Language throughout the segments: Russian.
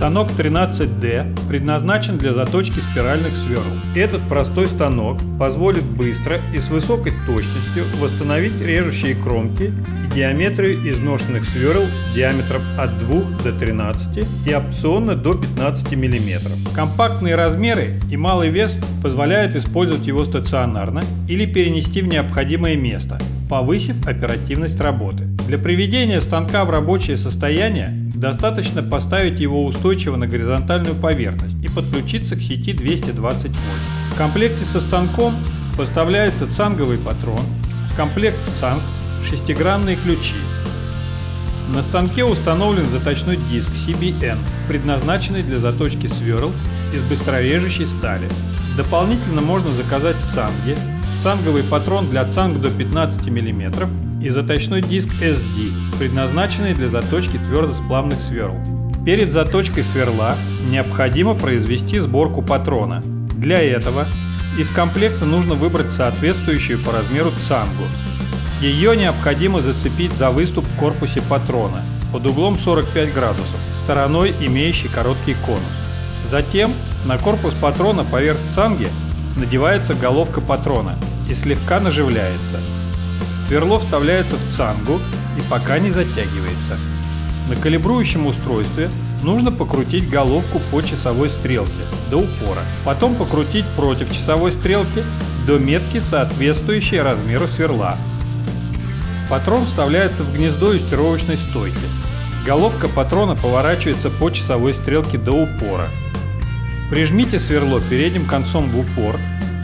Станок 13D предназначен для заточки спиральных сверл. Этот простой станок позволит быстро и с высокой точностью восстановить режущие кромки и диаметрию изношенных сверл диаметром от 2 до 13 и опционно до 15 мм. Компактные размеры и малый вес позволяют использовать его стационарно или перенести в необходимое место, повысив оперативность работы. Для приведения станка в рабочее состояние достаточно поставить его устойчиво на горизонтальную поверхность и подключиться к сети 220 вольт. В комплекте со станком поставляется цанговый патрон, комплект цанг, шестигранные ключи. На станке установлен заточной диск CBN, предназначенный для заточки сверл из быстрорежущей стали. Дополнительно можно заказать цанги, цанговый патрон для цанг до 15 мм и заточной диск SD, предназначенный для заточки твердосплавных сверл. Перед заточкой сверла необходимо произвести сборку патрона. Для этого из комплекта нужно выбрать соответствующую по размеру цангу. Ее необходимо зацепить за выступ в корпусе патрона под углом 45 градусов, стороной имеющей короткий конус. Затем на корпус патрона поверх цанги надевается головка патрона и слегка наживляется. Сверло вставляется в цангу и пока не затягивается. На калибрующем устройстве нужно покрутить головку по часовой стрелке до упора, потом покрутить против часовой стрелки до метки, соответствующей размеру сверла. Патрон вставляется в гнездо юстировочной стойки. Головка патрона поворачивается по часовой стрелке до упора. Прижмите сверло передним концом в упор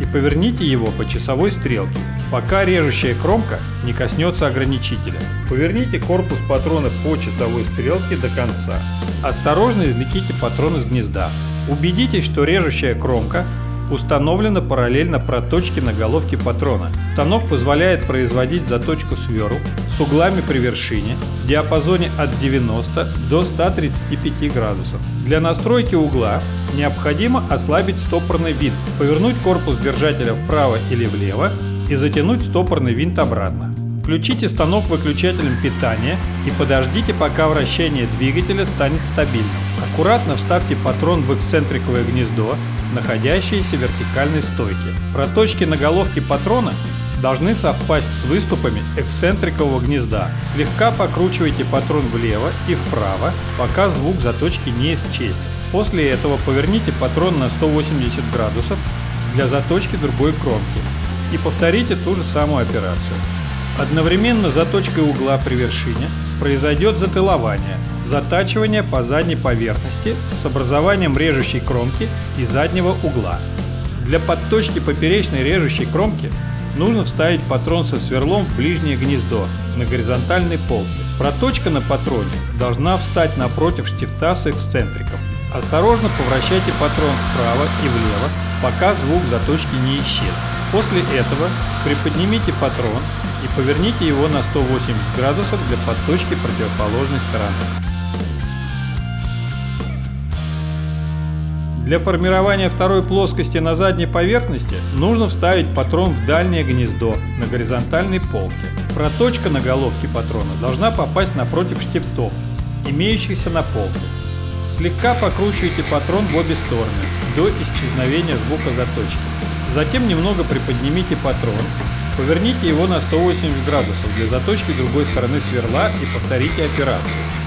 и поверните его по часовой стрелке пока режущая кромка не коснется ограничителя. Поверните корпус патрона по часовой стрелке до конца. Осторожно извлеките патрон из гнезда. Убедитесь, что режущая кромка установлена параллельно проточке на головке патрона. Станок позволяет производить заточку сверл с углами при вершине в диапазоне от 90 до 135 градусов. Для настройки угла необходимо ослабить стопорный винт, повернуть корпус держателя вправо или влево и затянуть стопорный винт обратно. Включите станок выключателем питания и подождите, пока вращение двигателя станет стабильным. Аккуратно вставьте патрон в эксцентриковое гнездо, находящееся в вертикальной стойке. Проточки на головке патрона должны совпасть с выступами эксцентрикового гнезда. Слегка покручивайте патрон влево и вправо, пока звук заточки не исчезнет. После этого поверните патрон на 180 градусов для заточки другой кромки и повторите ту же самую операцию. Одновременно заточкой угла при вершине произойдет затылование, затачивание по задней поверхности с образованием режущей кромки и заднего угла. Для подточки поперечной режущей кромки нужно вставить патрон со сверлом в ближнее гнездо на горизонтальной полке. Проточка на патроне должна встать напротив штифта с эксцентриком. Осторожно повращайте патрон вправо и влево, пока звук заточки не исчезнет. После этого приподнимите патрон и поверните его на 180 градусов для подточки противоположной стороны. Для формирования второй плоскости на задней поверхности нужно вставить патрон в дальнее гнездо на горизонтальной полке. Проточка на головке патрона должна попасть напротив штифтов, имеющихся на полке. Слегка покручивайте патрон в обе стороны до исчезновения звука заточки. Затем немного приподнимите патрон, поверните его на 180 градусов для заточки другой стороны сверла и повторите операцию.